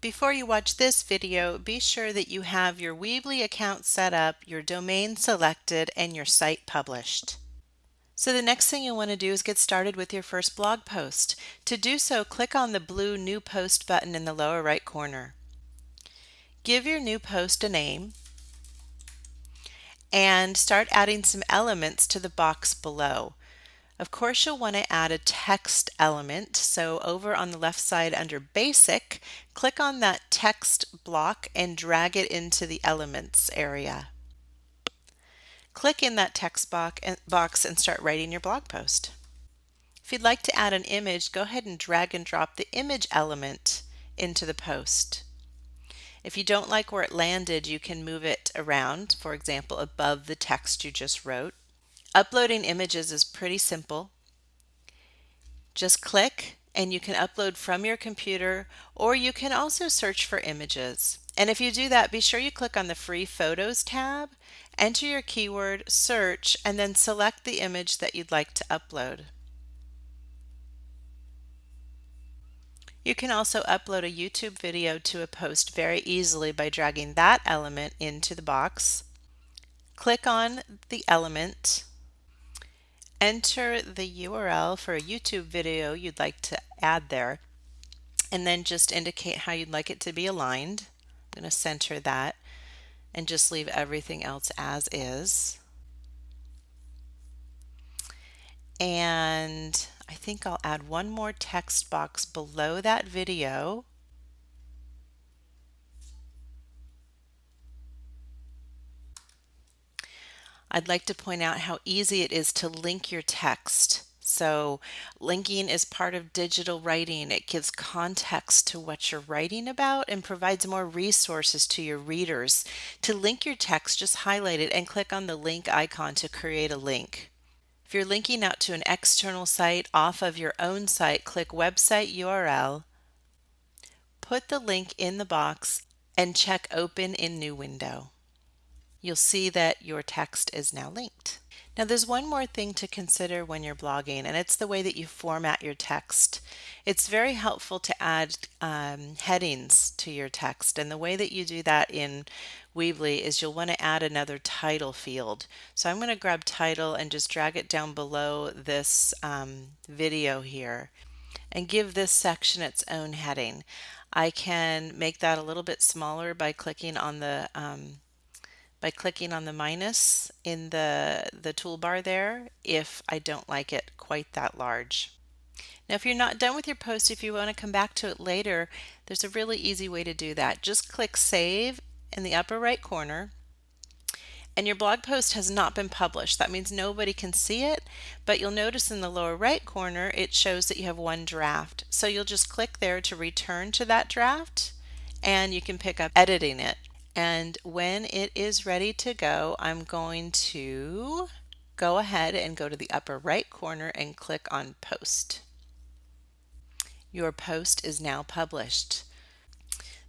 Before you watch this video, be sure that you have your Weebly account set up, your domain selected, and your site published. So the next thing you'll want to do is get started with your first blog post. To do so, click on the blue New Post button in the lower right corner. Give your new post a name and start adding some elements to the box below. Of course, you'll want to add a text element. So over on the left side under Basic, click on that text block and drag it into the Elements area. Click in that text eh, box and start writing your blog post. If you'd like to add an image, go ahead and drag and drop the image element into the post. If you don't like where it landed, you can move it around, for example, above the text you just wrote. Uploading images is pretty simple. Just click and you can upload from your computer or you can also search for images. And if you do that, be sure you click on the free photos tab, enter your keyword, search, and then select the image that you'd like to upload. You can also upload a YouTube video to a post very easily by dragging that element into the box. Click on the element enter the URL for a YouTube video you'd like to add there and then just indicate how you'd like it to be aligned. I'm going to center that and just leave everything else as is. And I think I'll add one more text box below that video I'd like to point out how easy it is to link your text. So linking is part of digital writing. It gives context to what you're writing about and provides more resources to your readers. To link your text, just highlight it and click on the link icon to create a link. If you're linking out to an external site off of your own site, click Website URL, put the link in the box, and check Open in New Window you'll see that your text is now linked. Now there's one more thing to consider when you're blogging and it's the way that you format your text. It's very helpful to add um, headings to your text and the way that you do that in Weebly is you'll want to add another title field. So I'm going to grab title and just drag it down below this um, video here and give this section its own heading. I can make that a little bit smaller by clicking on the um, by clicking on the minus in the, the toolbar there if I don't like it quite that large. Now if you're not done with your post, if you want to come back to it later, there's a really easy way to do that. Just click Save in the upper right corner and your blog post has not been published. That means nobody can see it, but you'll notice in the lower right corner it shows that you have one draft. So you'll just click there to return to that draft and you can pick up editing it. And when it is ready to go, I'm going to go ahead and go to the upper right corner and click on post. Your post is now published.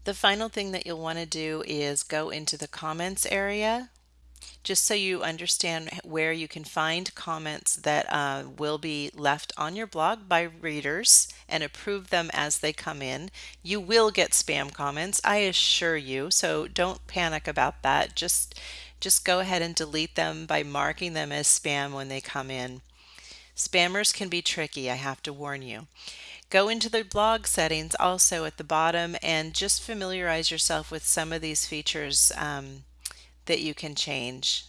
The final thing that you'll want to do is go into the comments area just so you understand where you can find comments that uh, will be left on your blog by readers and approve them as they come in. You will get spam comments, I assure you, so don't panic about that. Just, just go ahead and delete them by marking them as spam when they come in. Spammers can be tricky, I have to warn you. Go into the blog settings also at the bottom and just familiarize yourself with some of these features um, that you can change.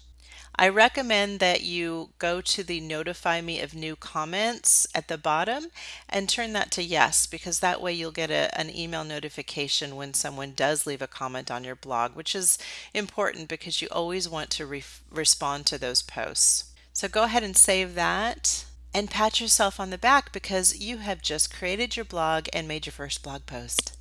I recommend that you go to the notify me of new comments at the bottom and turn that to yes because that way you'll get a, an email notification when someone does leave a comment on your blog which is important because you always want to re respond to those posts. So go ahead and save that and pat yourself on the back because you have just created your blog and made your first blog post.